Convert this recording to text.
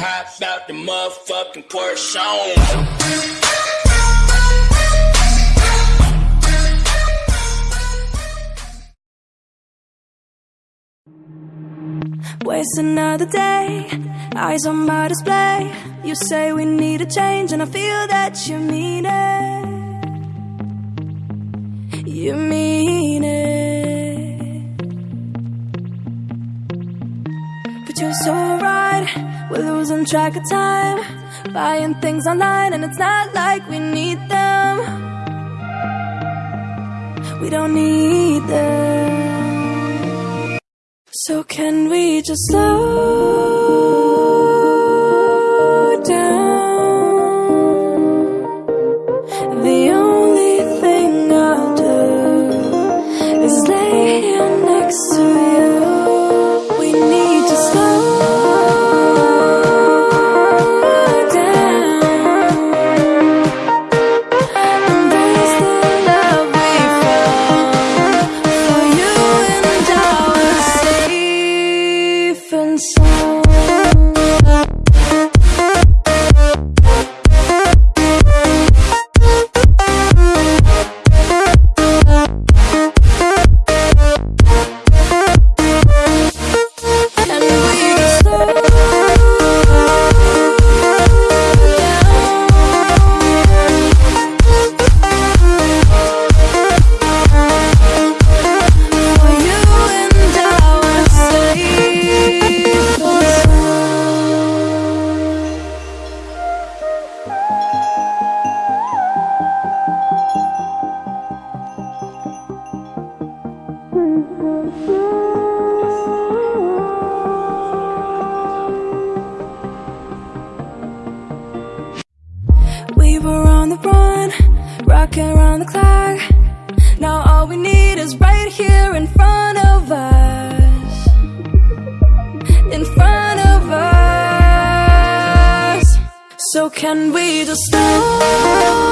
Hop out the motherfucking Porsche. Waste another day, eyes on my display. You say we need a change, and I feel that you mean it. You mean You're so right, we're losing track of time. Buying things online, and it's not like we need them. We don't need them. So can we just slow safe We were on the run, rocking around the clock. Now all we need is right here in front of us. In front of us. So can we just slow down?